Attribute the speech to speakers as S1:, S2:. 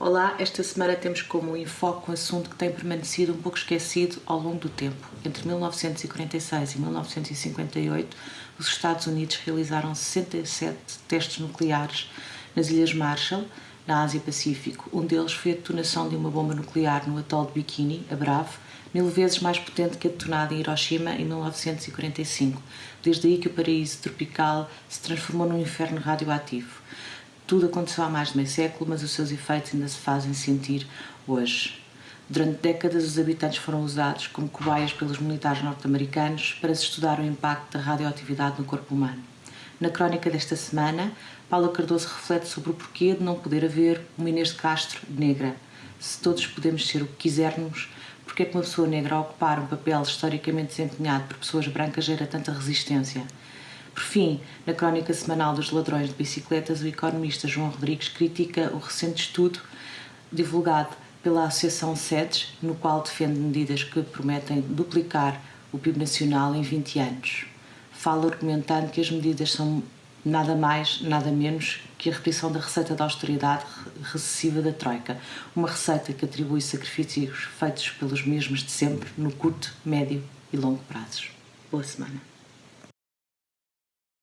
S1: Olá, esta semana temos como enfoque um assunto que tem permanecido um pouco esquecido ao longo do tempo. Entre 1946 e 1958, os Estados Unidos realizaram 67 testes nucleares nas Ilhas Marshall, na Ásia-Pacífico. Um deles foi a detonação de uma bomba nuclear no atol de Bikini, a Bravo, mil vezes mais potente que a detonada em Hiroshima em 1945. Desde aí que o paraíso tropical se transformou num inferno radioativo. Tudo aconteceu há mais de meio século, mas os seus efeitos ainda se fazem sentir hoje. Durante décadas, os habitantes foram usados como cobaias pelos militares norte-americanos para se estudar o impacto da radioatividade no corpo humano. Na crónica desta semana, Paula Cardoso reflete sobre o porquê de não poder haver uma Inês de Castro negra. Se todos podemos ser o que quisermos, porque é que uma pessoa negra a ocupar um papel historicamente desempenhado por pessoas brancas gera tanta resistência? Por fim, na crónica semanal dos ladrões de bicicletas, o economista João Rodrigues critica o recente estudo divulgado pela Associação SEDES, no qual defende medidas que prometem duplicar o PIB nacional em 20 anos. Fala argumentando que as medidas são nada mais, nada menos que a repetição da receita da austeridade recessiva da Troika, uma receita que atribui sacrifícios feitos pelos mesmos de sempre no curto, médio e longo prazos. Boa semana.